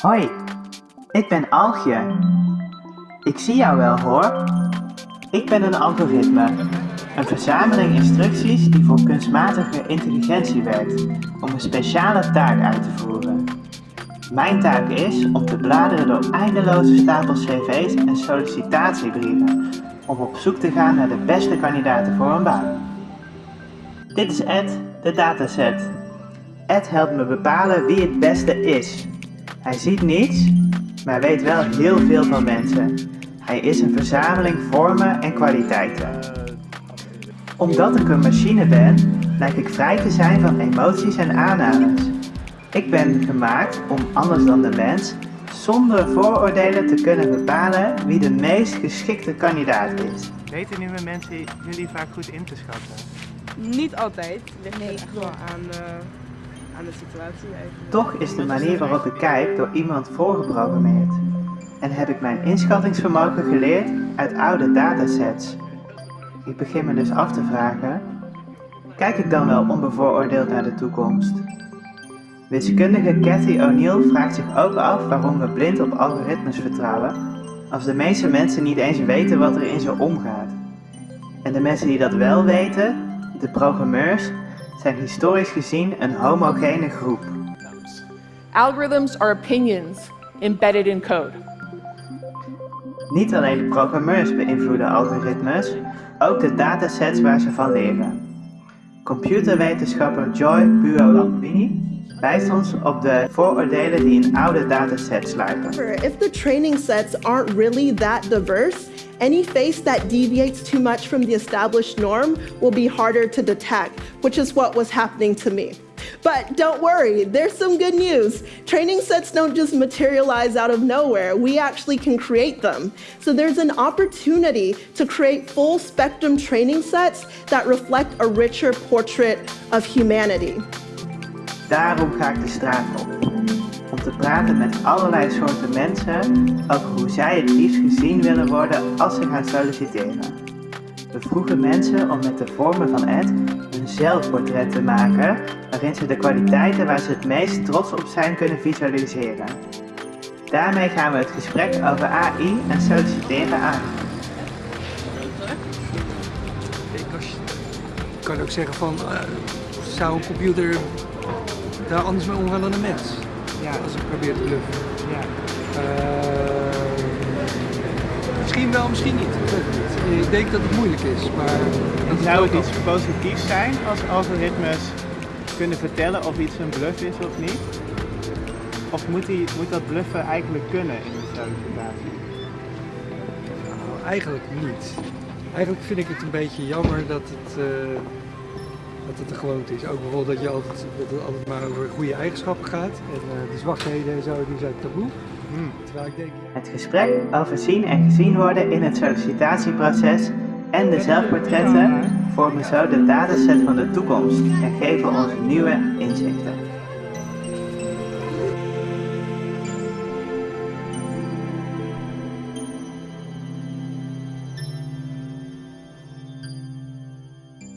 Hoi, ik ben Algje. Ik zie jou wel hoor. Ik ben een algoritme. Een verzameling instructies die voor kunstmatige intelligentie werkt om een speciale taak uit te voeren. Mijn taak is om te bladeren door eindeloze stapels cv's en sollicitatiebrieven om op zoek te gaan naar de beste kandidaten voor een baan. Dit is Ed, de dataset. Ed helpt me bepalen wie het beste is. Hij ziet niets, maar weet wel heel veel van mensen. Hij is een verzameling vormen en kwaliteiten. Omdat ik een machine ben, lijk ik vrij te zijn van emoties en aannames. Ik ben gemaakt om, anders dan de mens, zonder vooroordelen te kunnen bepalen wie de meest geschikte kandidaat is. Weten nieuwe mensen jullie vaak goed in te schatten? Niet altijd. Ligt nee, echt wel aan, uh, aan de situatie eigenlijk. Toch is de manier waarop ik kijk door iemand voorgeprogrammeerd. En heb ik mijn inschattingsvermogen geleerd uit oude datasets. Ik begin me dus af te vragen, kijk ik dan wel onbevooroordeeld naar de toekomst? Wiskundige Cathy O'Neill vraagt zich ook af waarom we blind op algoritmes vertrouwen, als de meeste mensen niet eens weten wat er in ze omgaat. En de mensen die dat wel weten, de programmeurs, zijn historisch gezien een homogene groep. Algorithms are opinions embedded in code. Niet alleen de programmeurs beïnvloeden algoritmes, ook de datasets waar ze van leren. Computerwetenschapper Joy Buolamwini wijst ons op de vooroordelen die in oude datasets sluipen. If the training sets aren't really that diverse, any face that deviates too much from the established norm will be harder to detect, which is what was happening to me. But don't worry, there's some good news. Training sets don't just materialize out of nowhere, we actually can create them. So there's an opportunity to create full spectrum training sets that reflect a richer portrait of humanity. Daarom ga ik de straat op. Om te praten met allerlei soorten mensen over hoe zij het liefst gezien willen worden als ze gaan solliciteren. We vroegen mensen om met de vormen van Ed een zelfportret te maken waarin ze de kwaliteiten waar ze het meest trots op zijn kunnen visualiseren. Daarmee gaan we het gesprek over AI en solliciteren aan. Ik kan ook zeggen van, uh, zou een computer daar anders mee omgaan dan een mens. Ja. Als ik probeer te bluffen. Ja. Uh, misschien wel, misschien niet. Ik weet het niet. Ik denk dat het moeilijk is, maar... Zou het iets positiefs zijn als algoritmes kunnen vertellen of iets een bluff is of niet? Of moet, die, moet dat bluffen eigenlijk kunnen in de sollicitatie? Nou, eigenlijk niet. Eigenlijk vind ik het een beetje jammer dat het... Uh, dat het een gewoonte is. Ook bijvoorbeeld dat, je altijd, dat het altijd maar over goede eigenschappen gaat. En uh, de zwakheden en zo, die zijn taboe. Hmm. Terwijl ik denk... Het gesprek over zien en gezien worden in het sollicitatieproces en de zelfportretten vormen zo de dataset van de toekomst en geven ons nieuwe inzichten.